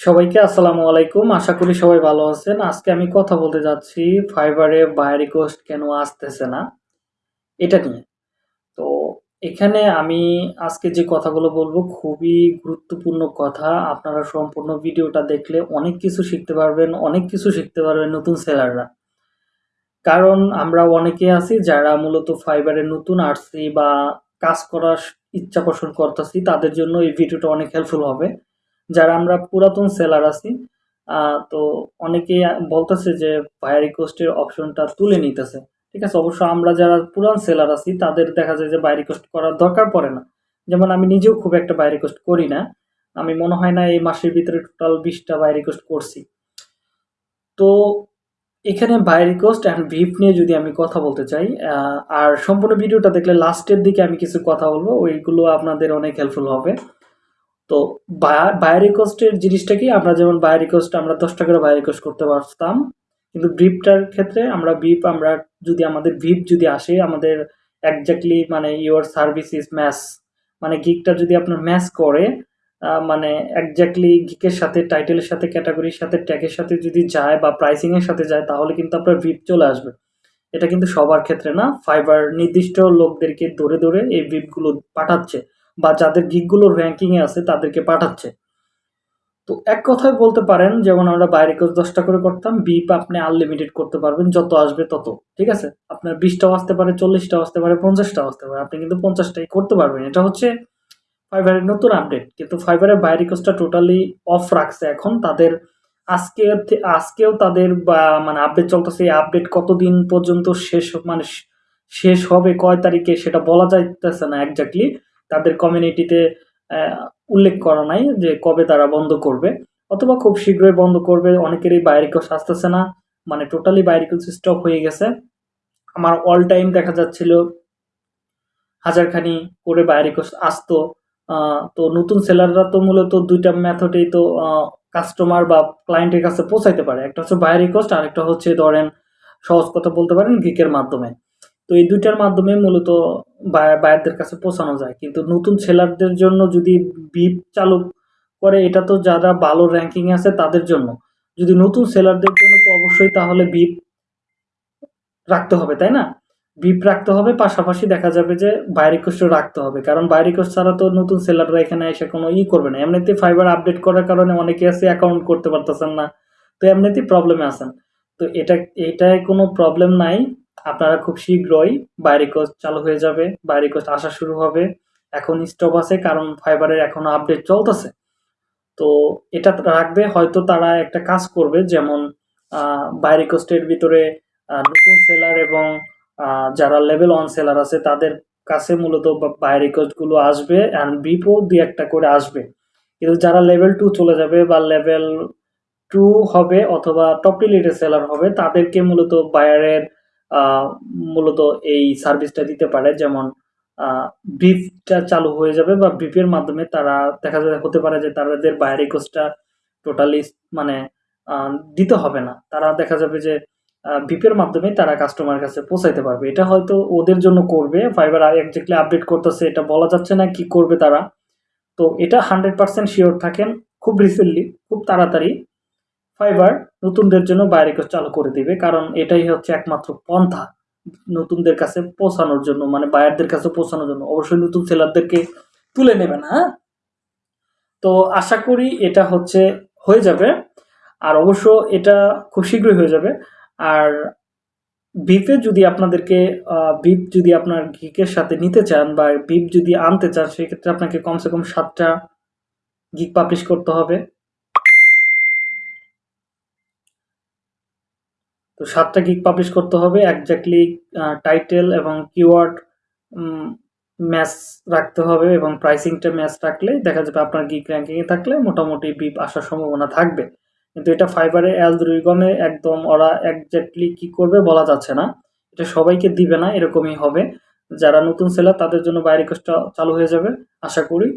সবাইকে আসসালামু আলাইকুম। আশা করি সবাই ভালো আছেন। আজকে আমি কথা বলতে যাচ্ছি ফাইবারে বাই রিকোয়েস্ট কেন আসতেছে না? এটা নিয়ে। তো এখানে আমি আজকে যে কথাগুলো বলব খুবই গুরুত্বপূর্ণ কথা। আপনারা সম্পূর্ণ ভিডিওটা দেখলে অনেক কিছু শিখতে পারবেন, অনেক কিছু শিখতে পারবেন নতুন সেলাররা। কারণ আমরা অনেকে আছি যারা মূলত ফাইবারে নতুন আসছি বা কাজ করার ইচ্ছা পোষণ করতেছি, তাদের জন্য এই ভিডিওটা অনেক হেল্পফুল হবে। যারা আমরা পুরাতন সেলার আছি তো অনেকে বলতেছে যে ভায়া রিকোয়েস্টের অপশনটা তুলে নিতেছে। ঠিক আছে, অবশ্য আমরা যারা পুরান সেলার আছি, তাদের দেখা যায় যে বাই রিকোয়েস্ট করার দরকার পড়ে না। যেমন আমি নিজেও খুব একটা বাই রিকোয়েস্ট করি না। আমি মনে হয় না এই মাসের ভিতরে টোটাল বিশটা বাই রিকোয়েস্ট করছি। তো এখানে বাই রিকোয়েস্ট অ্যান্ড ভিপ নিয়ে যদি আমি কথা বলতে চাই আর সম্পূর্ণ ভিডিওটা দেখলে লাস্টের দিকে আমি কিছু কথা বলব, ওইগুলো আপনাদের অনেক হেল্পফুল হবে। তো বাই রিকোয়েস্টের জিনিসটা কি? আমরা যেমন বাই রিকোয়েস্ট আমরা দশ টাকা করে বাই রিকোয়েস্ট করতে পারতাম। কিন্তু ভিপটার ক্ষেত্রে আমরা ভিপ, আমরা যদি আমাদের ভিপ যদি আসে, আমাদের একজাক্টলি মানে ইউর সার্ভিস ইজ ম্যাচ মানে গিকটা যদি আপনার ম্যাচ করে মানে একজাক্টলি গিকের সাথে টাইটেলের সাথে ক্যাটাগরির সাথে ট্যাগের সাথে যদি যায় বা প্রাইসিংয়ের সাথে যায়, তাহলে কিন্তু আপনার ভিপ চলে আসবে। এটা কিন্তু সবার ক্ষেত্রে না ফাইবার নির্দিষ্ট লোকদেরকে ধরে ধরে এই ভিপগুলো পাঠাচ্ছে। বা যাদের গিকগুলো র্যাঙ্কিংয়ে আছে তাদেরকে পাঠাচ্ছে। তো এক কথায় বলতে পারেন, যেমন আমরা বাইরে কোচ দশটা করে করতাম বিপ আপনি আনলিমিটেড করতে পারবেন, যত আসবে তত, ঠিক আছে? আপনার বিশটাও আসতে পারে, চল্লিশটাও আসতে পারে, পঞ্চাশটাও আসতে পারে, আপনি কিন্তু পঞ্চাশটাই করতে পারবেন। এটা হচ্ছে ফাইবারের নতুন আপডেট কিন্তু ফাইবারের বাইরে কোচটা টোটালি অফ রাখছে এখন। তাদের আজকে, আজকেও তাদের বা মানে আপডেট চলতেছে, এই আপডেট কতদিন পর্যন্ত শেষ মানে শেষ হবে, কয় তারিখে সেটা বলা যাইতেছে না একজাক্টলি তাদের কমিউনিটিতে উল্লেখ করা নাই যে কবে তারা বন্ধ করবে, অথবা খুব শীঘ্রই বন্ধ করবে, অনেকেরই বাইরিকস আসতেছে না মানে টোটালি বাইরিকস স্টপ হয়ে গেছে। আমার অল টাইম দেখা যাচ্ছিল, হাজারখানি করে বাইরিকস আসতো তো নতুন সেলাররা তো মূলত দুইটা মেথডেই তো কাস্টমার বা ক্লায়েন্টের কাছে পৌঁছাইতে পারে। একটা হচ্ছে বাই রিকোয়েস্ট আর একটা হচ্ছে ধরেন সহজ কথা বলতে পারেন গিকের মাধ্যমে। তো এই দুইটার মাধ্যমে মূলত বায়ারদের কাছে পৌঁছানো যায়। কিন্তু নতুন সেলারদের জন্য যদি বিপ চালু করে, এটা তো যারা ভালো র্যাঙ্কিং আছে তাদের জন্য। যদি নতুন সেলারদের জন্য তো অবশ্যই তাহলে বিপ রাখতে হবে, তাই না? বিপ রাখতে হবে, পাশাপাশি দেখা যাবে যে বাইরে কোস্টও রাখতে হবে। কারণ বাইরে কোস্ট ছাড়া তো নতুন সেলাররা এখানে এসে কোনো ই করবে না। এমনিতে ফাইবার আপডেট করার কারণে অনেকে আছে অ্যাকাউন্ট করতে পারতেছেন না, তো এমনিতেই প্রবলেমে আছেন। তো এটা এটায় কোনো প্রবলেম নাই। আপনারা খুব শীঘ্রই বাইরে কোস্ট চালু হয়ে যাবে, বাইরে কোস্ট আসা শুরু হবে। এখন স্টপ আছে, কারণ ফাইবারের এখনও আপডেট চলতেছে। তো এটা রাখবে, হয়তো তারা একটা কাজ করবে, যেমন বাইরে কোস্টের ভিতরে নতুন সেলার এবং যারা লেভেল ওয়ান সেলার আছে, তাদের কাছে মূলত বাইরে কোস্টগুলো আসবে অ্যান্ড বিপো দুই একটা করে আসবে। কিন্তু যারা লেভেল টু চলে যাবে বা লেভেল টু হবে, অথবা টপ সেলার হবে, তাদেরকে মূলত বায়ারের মূলত এই সার্ভিসটা দিতে পারে। যেমন ব্রিফটা চালু হয়ে যাবে বা ব্রিফের মাধ্যমে তারা দেখা যায়, হতে পারে যে তাদের বাইরে কোর্সটা টোটালি মানে দিতে হবে না। তারা দেখা যাবে যে ভিপের মাধ্যমে তারা কাস্টমার কাছে পৌঁছাইতে পারবে। এটা হয়তো ওদের জন্য করবে। ফাইবার একজাক্টলি আপডেট করতেছে, এটা বলা যাচ্ছে না কি করবে তারা। তো এটা হান্ড্রেড পার্সেন্ট শিওর থাকেন। খুব রিসেন্টলি খুব তাড়াতাড়ি ফাইবার নতুনদের জন্য বাইরে চালু করে দিবে, কারণ এটাই হচ্ছে একমাত্র পন্থা নতুনদের কাছে পৌঁছানোর জন্য মানে বায়ারদের কাছে পৌঁছানোর জন্য। অবশ্যই নতুন সেলারদেরকে তুলে নেবে না হ্যাঁ? তো আশা করি এটা হচ্ছে, হয়ে যাবে। আর অবশ্য এটা খুব শীঘ্রই হয়ে যাবে। আর বিপে যদি আপনাদেরকে বিপ যদি আপনার গিকের সাথে নিতে চান বা বিপ যদি আনতে চান সেক্ষেত্রে আপনাকে কমসে কম সাতটা গিক পাবলিশ করতে হবে। তো সাতটা গিক পাবলিশ করতে হবে একজাক্টলি টাইটেল এবং কিওয়ার্ড ম্যাচ রাখতে হবে এবং প্রাইসিংটা ম্যাচ রাখলে দেখা যাবে আপনার গিক র্যাঙ্কিংয়ে থাকলে মোটামুটি বিপ আসার সম্ভাবনা থাকবে। কিন্তু এটা ফাইবারে অ্যালগরিগমে একদম ওরা একজাক্টলি কি করবে বলা যাচ্ছে না। এটা সবাইকে দিবে না, এরকমই হবে। যারা নতুন সেলার তাদের জন্য বাইরে কোর্সটা চালু হয়ে যাবে, আশা করি।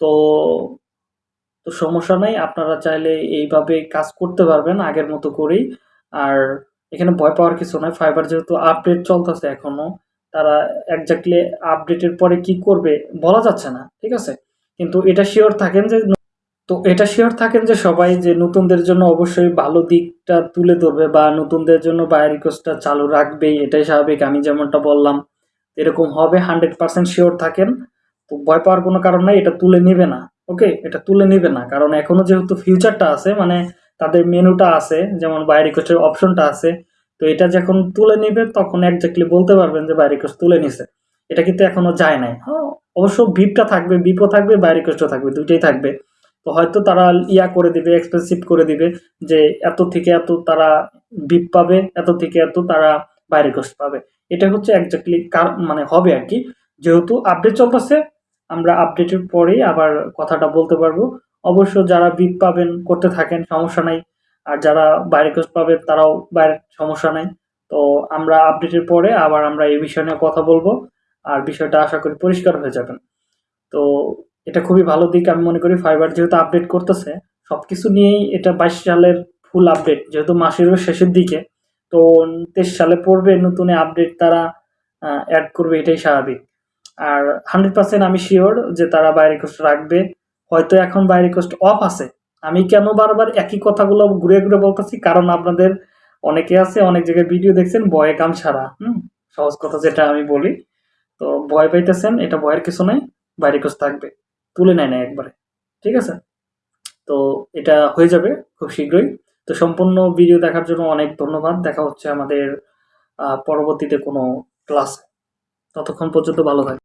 তো তো সমস্যা নাই, আপনারা চাইলে এইভাবে কাজ করতে পারবেন আগের মতো করেই। আর এখানে ভয় পাওয়ার কিছু নয় ফাইবার যেহেতু আপডেট চলতেছে এখনও, তারা একজাক্টলি আপডেটের পরে কি করবে বলা যাচ্ছে না, ঠিক আছে? কিন্তু এটা শিওর থাকেন যে, তো এটা শিওর থাকেন যে সবাই যে নতুনদের জন্য অবশ্যই ভালো দিকটা তুলে ধরবে বা নতুনদের জন্য বায়ার রিকোয়েস্টটা চালু রাখবেই, এটাই স্বাভাবিক। আমি যেমনটা বললাম, এরকম হবে হান্ড্রেড পার্সেন্ট শিওর থাকেন। তো ভয় পাওয়ার কোনো কারণ নাই, এটা তুলে নেবে না ওকে এটা তুলে নেবে না। কারণ এখনও যেহেতু ফিউচারটা আছে মানে তাদের মেনুটা আছে, যেমন বাই রিকোয়েস্টের অপশনটা আছে, তো এটা যখন তুলে নেবে, তখন একজাক্টলি বলতে পারবেন যে বাই রিকোয়েস্ট তুলে নিছে। এটা কিন্তু এখনও যায় নাই। হ্যাঁ অবশ্য বিপটা থাকবে বিপও থাকবে বাই রিকোয়েস্টও থাকবে, দুইটাই থাকবে। তো হয়তো তারা ইয়া করে দিবে এক্সপেন্সিভ করে দিবে, যে এত থেকে এত তারা বিপ পাবে, এত থেকে এত তারা বাই রিকোয়েস্ট পাবে। এটা হচ্ছে একজাক্টলি মানে হবে আর কি। যেহেতু আপডেট চলতেছে, আমরা আপডেটের পরেই আবার কথাটা বলতে পারব। অবশ্য যারা বিপ পাবেন, করতে থাকেন, সমস্যা নাই। আর যারা বাইরে কোর্স পাবে তারাও বাইরের সমস্যা নাই। তো আমরা আপডেটের পরে আবার আমরা এই বিষয় নিয়ে কথা বলব। আর বিষয়টা আশা করি পরিষ্কার হয়ে যাবেন তো এটা খুবই ভালো দিক আমি মনে করি, ফাইবার যেহেতু আপডেট করতেছে সব কিছু নিয়েই এটা বাইশ সালের ফুল আপডেট, যেহেতু মাসেরও শেষের দিকে। তো তেইশ সালে পড়বে নতুন আপডেট, তারা অ্যাড করবে, এটাই স্বাভাবিক। আর হান্ড্রেড পার্সেন্ট আমি শিওর যে তারা বাইরে রিকোয়েস্ট রাখবে। হয়তো এখন বাই রিকোয়েস্ট অফ আছে। আমি কেন বারবার একই কথাগুলো ঘুরে ঘুরে বলতেছি? কারণ আপনাদের অনেকে আছে, অনেক জায়গায় ভিডিও দেখছেন, ভয়ে কাম ছাড়া, হুম? সহজ কথা যেটা আমি বলি। তো ভয় পাইতেছেন, এটা ভয়ের কিছু নাই বাই রিকোয়েস্ট থাকবে। তুলে নেয় না একবারে, ঠিক আছে? তো এটা হয়ে যাবে খুব শীঘ্রই। তো সম্পূর্ণ ভিডিও দেখার জন্য অনেক ধন্যবাদ। দেখা হচ্ছে আমাদের পরবর্তীতে কোনো ক্লাসে ততক্ষণ পর্যন্ত ভালো থাকে